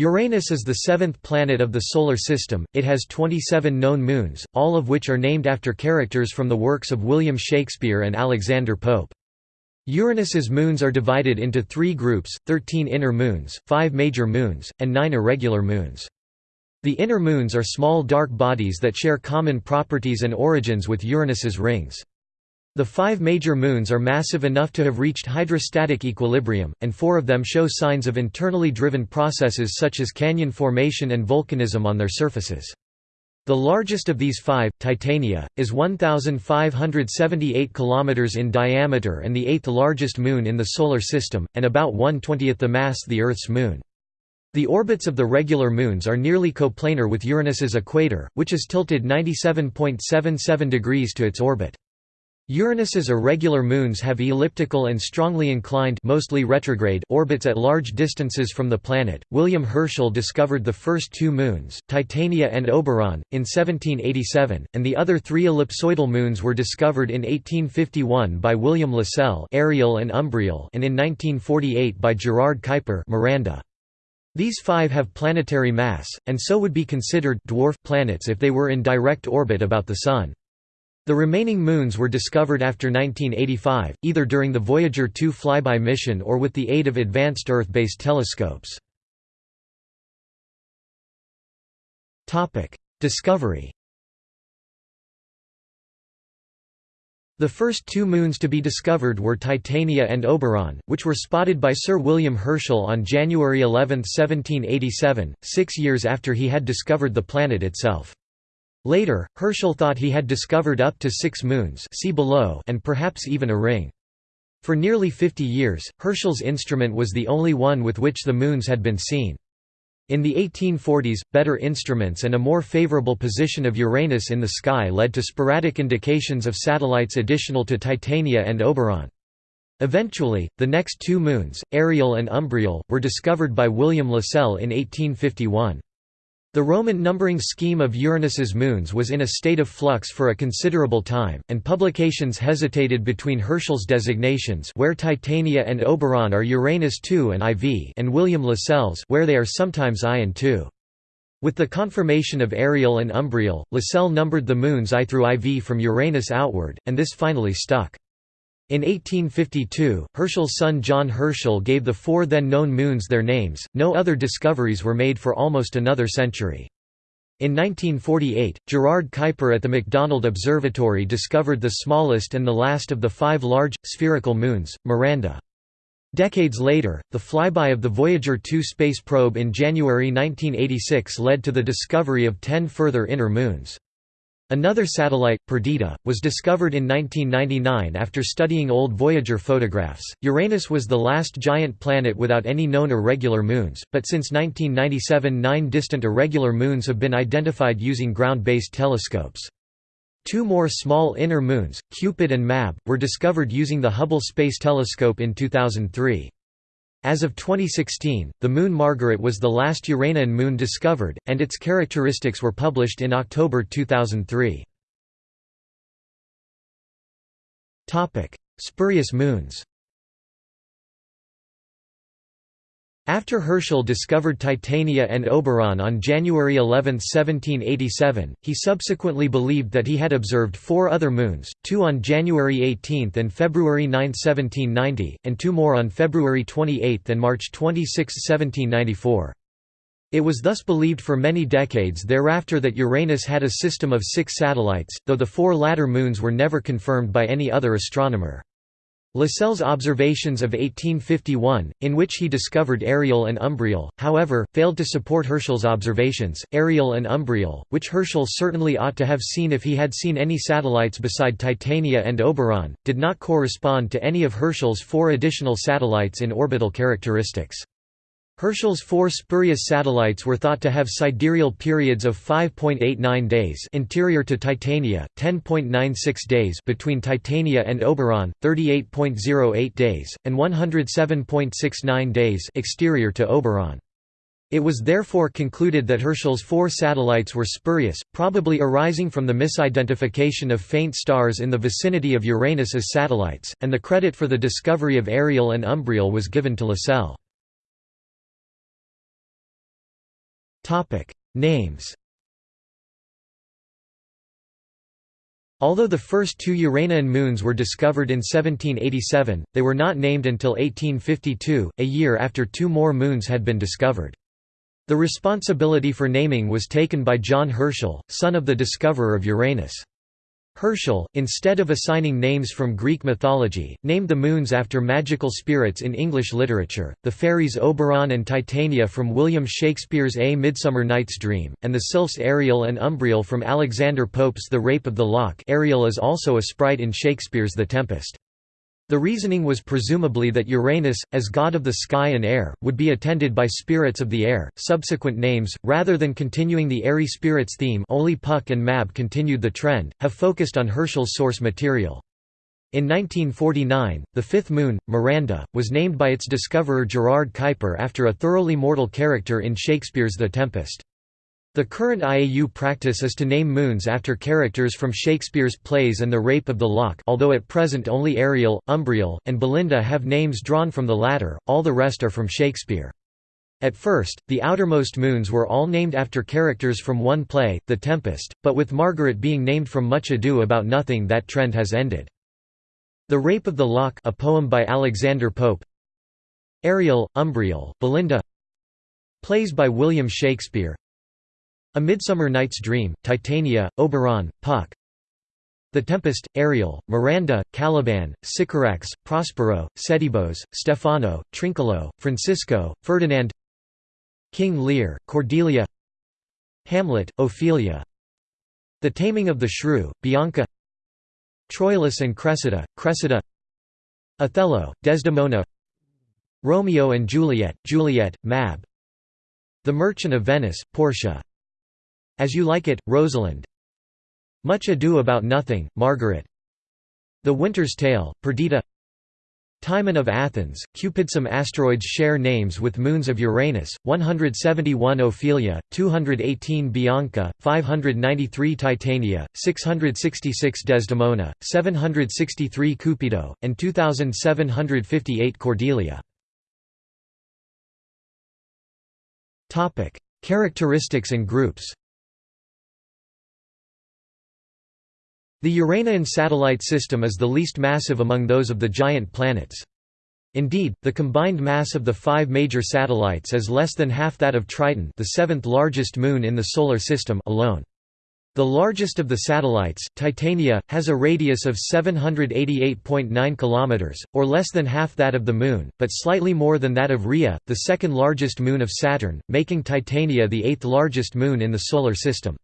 Uranus is the seventh planet of the Solar System, it has 27 known moons, all of which are named after characters from the works of William Shakespeare and Alexander Pope. Uranus's moons are divided into three groups, 13 inner moons, 5 major moons, and 9 irregular moons. The inner moons are small dark bodies that share common properties and origins with Uranus's rings. The five major moons are massive enough to have reached hydrostatic equilibrium, and four of them show signs of internally driven processes such as canyon formation and volcanism on their surfaces. The largest of these five, Titania, is 1,578 km in diameter and the eighth largest moon in the Solar System, and about 1/20th the mass of the Earth's moon. The orbits of the regular moons are nearly coplanar with Uranus's equator, which is tilted 97.77 degrees to its orbit. Uranus's irregular moons have elliptical and strongly inclined mostly retrograde orbits at large distances from the planet. William Herschel discovered the first two moons, Titania and Oberon, in 1787, and the other three ellipsoidal moons were discovered in 1851 by William Lassell Ariel and Umbriel and in 1948 by Gerard Kuiper Miranda. These five have planetary mass, and so would be considered dwarf planets if they were in direct orbit about the Sun. The remaining moons were discovered after 1985, either during the Voyager 2 flyby mission or with the aid of advanced Earth-based telescopes. Discovery The first two moons to be discovered were Titania and Oberon, which were spotted by Sir William Herschel on January 11, 1787, six years after he had discovered the planet itself. Later, Herschel thought he had discovered up to six moons see below and perhaps even a ring. For nearly 50 years, Herschel's instrument was the only one with which the moons had been seen. In the 1840s, better instruments and a more favorable position of Uranus in the sky led to sporadic indications of satellites additional to Titania and Oberon. Eventually, the next two moons, Ariel and Umbriel, were discovered by William Lassell in 1851. The Roman numbering scheme of Uranus's moons was in a state of flux for a considerable time, and publications hesitated between Herschel's designations where Titania and Oberon are Uranus II and IV and William Lassell's where they are sometimes I and II. With the confirmation of Ariel and Umbriel, Lassell numbered the moons I through IV from Uranus outward, and this finally stuck. In 1852, Herschel's son John Herschel gave the four then known moons their names. No other discoveries were made for almost another century. In 1948, Gerard Kuiper at the McDonald Observatory discovered the smallest and the last of the five large, spherical moons, Miranda. Decades later, the flyby of the Voyager 2 space probe in January 1986 led to the discovery of ten further inner moons. Another satellite, Perdita, was discovered in 1999 after studying old Voyager photographs. Uranus was the last giant planet without any known irregular moons, but since 1997 nine distant irregular moons have been identified using ground-based telescopes. Two more small inner moons, Cupid and Mab, were discovered using the Hubble Space Telescope in 2003. As of 2016, the moon Margaret was the last Uranian moon discovered, and its characteristics were published in October 2003. Spurious moons After Herschel discovered Titania and Oberon on January 11, 1787, he subsequently believed that he had observed four other moons, two on January 18 and February 9, 1790, and two more on February 28 and March 26, 1794. It was thus believed for many decades thereafter that Uranus had a system of six satellites, though the four latter moons were never confirmed by any other astronomer. Lassell's observations of 1851, in which he discovered Ariel and Umbriel, however, failed to support Herschel's observations. Ariel and Umbriel, which Herschel certainly ought to have seen if he had seen any satellites beside Titania and Oberon, did not correspond to any of Herschel's four additional satellites in orbital characteristics. Herschel's four spurious satellites were thought to have sidereal periods of 5.89 days interior to Titania, 10.96 days between Titania and Oberon, 38.08 days, and 107.69 days exterior to Oberon. It was therefore concluded that Herschel's four satellites were spurious, probably arising from the misidentification of faint stars in the vicinity of Uranus as satellites, and the credit for the discovery of Ariel and Umbriel was given to Lassell. Names Although the first two Uranian moons were discovered in 1787, they were not named until 1852, a year after two more moons had been discovered. The responsibility for naming was taken by John Herschel, son of the discoverer of Uranus. Herschel, instead of assigning names from Greek mythology, named the moons after magical spirits in English literature, the fairies Oberon and Titania from William Shakespeare's A Midsummer Night's Dream, and the sylphs Ariel and Umbriel from Alexander Pope's The Rape of the Lock Ariel is also a sprite in Shakespeare's The Tempest. The reasoning was presumably that Uranus, as god of the sky and air, would be attended by spirits of the air. Subsequent names, rather than continuing the airy spirits theme, only Puck and Mab continued the trend, have focused on Herschel's source material. In 1949, the fifth moon, Miranda, was named by its discoverer Gerard Kuiper after a thoroughly mortal character in Shakespeare's The Tempest. The current IAU practice is to name moons after characters from Shakespeare's plays and The Rape of the Lock although at present only Ariel, Umbriel, and Belinda have names drawn from the latter, all the rest are from Shakespeare. At first, the outermost moons were all named after characters from one play, The Tempest, but with Margaret being named from Much Ado About Nothing that trend has ended. The Rape of the Lock a poem by Alexander Pope Ariel, Umbriel, Belinda Plays by William Shakespeare a Midsummer Night's Dream, Titania, Oberon, Puck. The Tempest, Ariel, Miranda, Caliban, Sycorax, Prospero, Setebos, Stephano, Trinculo, Francisco, Ferdinand. King Lear, Cordelia. Hamlet, Ophelia. The Taming of the Shrew, Bianca. Troilus and Cressida, Cressida. Othello, Desdemona. Romeo and Juliet, Juliet, Mab. The Merchant of Venice, Portia as You Like It, Rosalind Much Ado About Nothing, Margaret The Winter's Tale, Perdita Timon of Athens, Cupid. Some asteroids share names with moons of Uranus, 171 Ophelia, 218 Bianca, 593 Titania, 666 Desdemona, 763 Cupido, and 2758 Cordelia. Characteristics and groups The Uranian satellite system is the least massive among those of the giant planets. Indeed, the combined mass of the five major satellites is less than half that of Triton the seventh largest moon in the Solar System alone. The largest of the satellites, Titania, has a radius of 788.9 km, or less than half that of the Moon, but slightly more than that of Rhea, the second largest moon of Saturn, making Titania the eighth largest moon in the Solar System.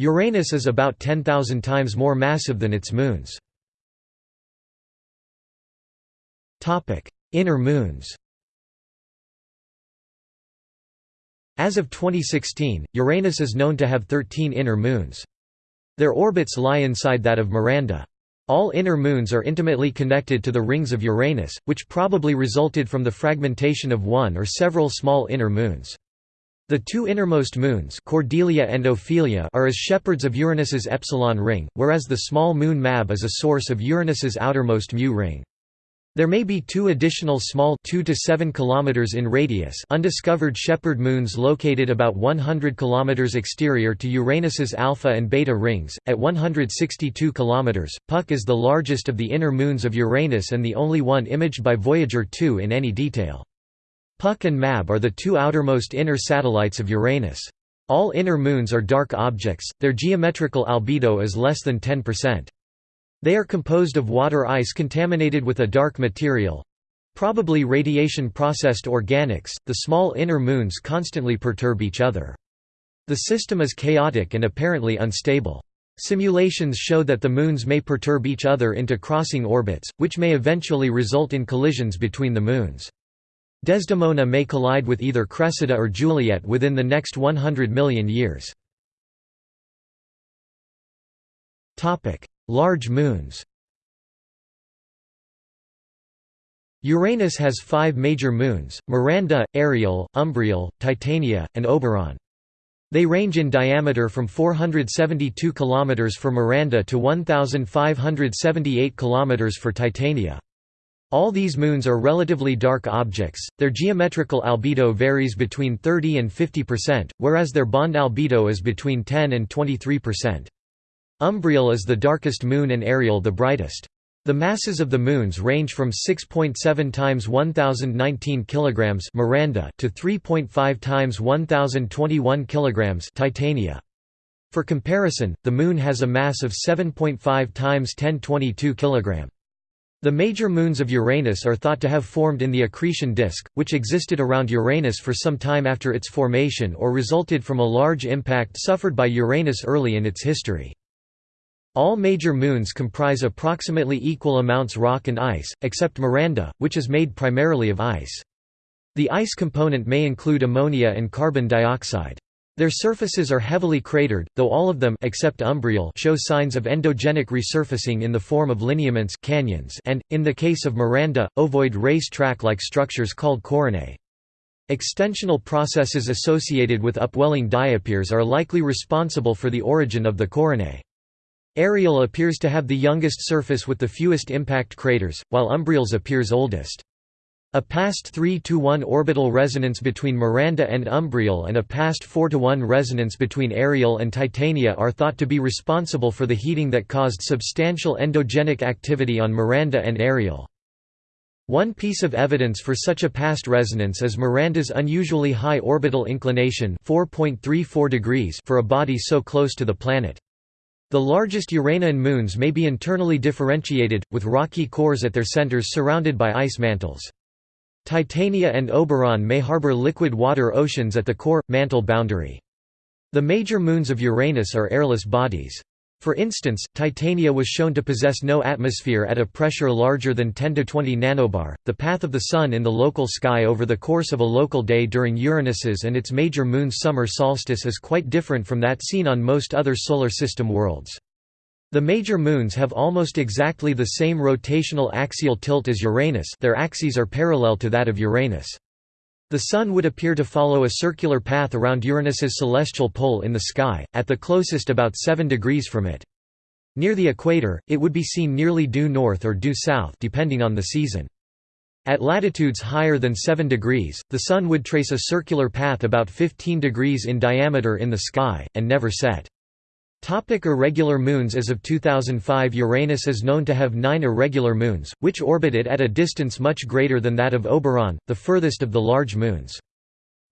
Uranus is about 10,000 times more massive than its moons. Inner moons As of 2016, Uranus is known to have 13 inner moons. Their orbits lie inside that of Miranda. All inner moons are intimately connected to the rings of Uranus, which probably resulted from the fragmentation of one or several small inner moons. The two innermost moons Cordelia and Ophelia are as shepherds of Uranus's epsilon ring, whereas the small moon Mab is a source of Uranus's outermost mu ring. There may be two additional small 2 to 7 km in radius undiscovered shepherd moons located about 100 km exterior to Uranus's alpha and beta rings, at 162 km. Puck is the largest of the inner moons of Uranus and the only one imaged by Voyager 2 in any detail. Puck and Mab are the two outermost inner satellites of Uranus. All inner moons are dark objects, their geometrical albedo is less than 10%. They are composed of water ice contaminated with a dark material probably radiation processed organics. The small inner moons constantly perturb each other. The system is chaotic and apparently unstable. Simulations show that the moons may perturb each other into crossing orbits, which may eventually result in collisions between the moons. Desdemona may collide with either Cressida or Juliet within the next 100 million years. Large moons Uranus has five major moons, Miranda, Ariel, Umbriel, Titania, and Oberon. They range in diameter from 472 km for Miranda to 1,578 km for Titania. All these moons are relatively dark objects, their geometrical albedo varies between 30 and 50%, whereas their bond albedo is between 10 and 23%. Umbriel is the darkest moon and Ariel the brightest. The masses of the moons range from 6.7 times 1019 kilograms Miranda to 3.5 times 1021 kilograms Titania. For comparison, the Moon has a mass of 7.5 times 1022 kg. The major moons of Uranus are thought to have formed in the accretion disk, which existed around Uranus for some time after its formation or resulted from a large impact suffered by Uranus early in its history. All major moons comprise approximately equal amounts of rock and ice, except Miranda, which is made primarily of ice. The ice component may include ammonia and carbon dioxide. Their surfaces are heavily cratered, though all of them except Umbriel show signs of endogenic resurfacing in the form of lineaments canyons and, in the case of Miranda, ovoid race track-like structures called coronae. Extensional processes associated with upwelling diapirs are likely responsible for the origin of the coronae. Ariel appears to have the youngest surface with the fewest impact craters, while Umbriel's appears oldest. A past 3 to 1 orbital resonance between Miranda and Umbriel and a past 4 to 1 resonance between Ariel and Titania are thought to be responsible for the heating that caused substantial endogenic activity on Miranda and Ariel. One piece of evidence for such a past resonance is Miranda's unusually high orbital inclination 4.34 degrees for a body so close to the planet. The largest Uranian moons may be internally differentiated, with rocky cores at their centers surrounded by ice mantles. Titania and Oberon may harbor liquid water oceans at the core, mantle boundary. The major moons of Uranus are airless bodies. For instance, Titania was shown to possess no atmosphere at a pressure larger than 10 to 20 nanobar. The path of the Sun in the local sky over the course of a local day during Uranus's and its major moon's summer solstice is quite different from that seen on most other Solar System worlds. The major moons have almost exactly the same rotational axial tilt as Uranus their axes are parallel to that of Uranus. The Sun would appear to follow a circular path around Uranus's celestial pole in the sky, at the closest about 7 degrees from it. Near the equator, it would be seen nearly due north or due south depending on the season. At latitudes higher than 7 degrees, the Sun would trace a circular path about 15 degrees in diameter in the sky, and never set. Topic irregular moons As of 2005 Uranus is known to have nine irregular moons, which orbit it at a distance much greater than that of Oberon, the furthest of the large moons.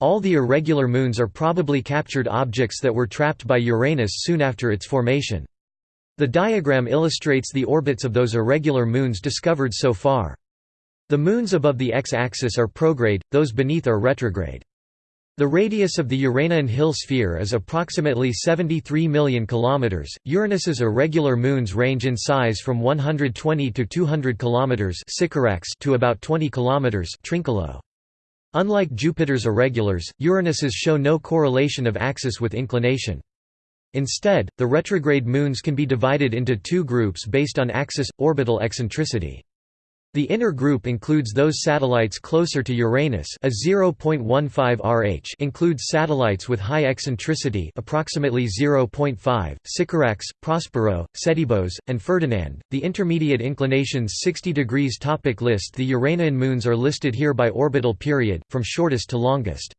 All the irregular moons are probably captured objects that were trapped by Uranus soon after its formation. The diagram illustrates the orbits of those irregular moons discovered so far. The moons above the x-axis are prograde, those beneath are retrograde. The radius of the Uranian Hill sphere is approximately 73 million kilometers. Uranus's irregular moons range in size from 120 to 200 kilometers to about 20 kilometers Trinculo. Unlike Jupiter's irregulars, Uranus's show no correlation of axis with inclination. Instead, the retrograde moons can be divided into two groups based on axis orbital eccentricity. The inner group includes those satellites closer to Uranus a 0.15 RH includes satellites with high eccentricity approximately 0.5, Sycorax, Prospero, Setebos, and Ferdinand. The intermediate inclinations 60 degrees topic List The Uranian moons are listed here by orbital period, from shortest to longest.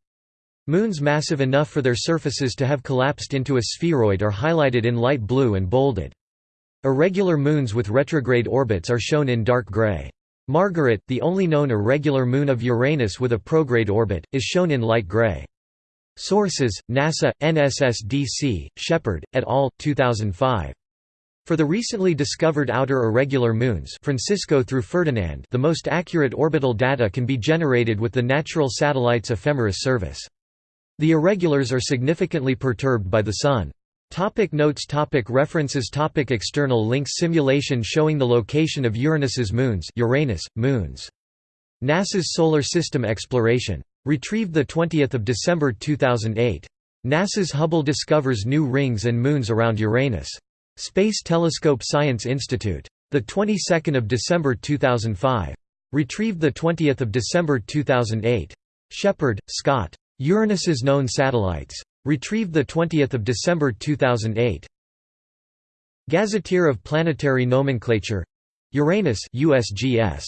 Moons massive enough for their surfaces to have collapsed into a spheroid are highlighted in light blue and bolded. Irregular moons with retrograde orbits are shown in dark gray. Margaret, the only known irregular moon of Uranus with a prograde orbit, is shown in light gray. Sources: NASA, NSSDC, Sheppard, et al. 2005. For the recently discovered outer irregular moons Francisco through Ferdinand the most accurate orbital data can be generated with the Natural Satellites Ephemeris service. The irregulars are significantly perturbed by the Sun. Topic notes topic References topic External links Simulation showing the location of Uranus's moons Uranus, moons. NASA's Solar System Exploration. Retrieved 20 December 2008. NASA's Hubble discovers new rings and moons around Uranus. Space Telescope Science Institute. The 22nd of December 2005. Retrieved 20 December 2008. Sheppard, Scott. Uranus's known satellites. Retrieved 20 December 2008. Gazetteer of Planetary Nomenclature Uranus USGS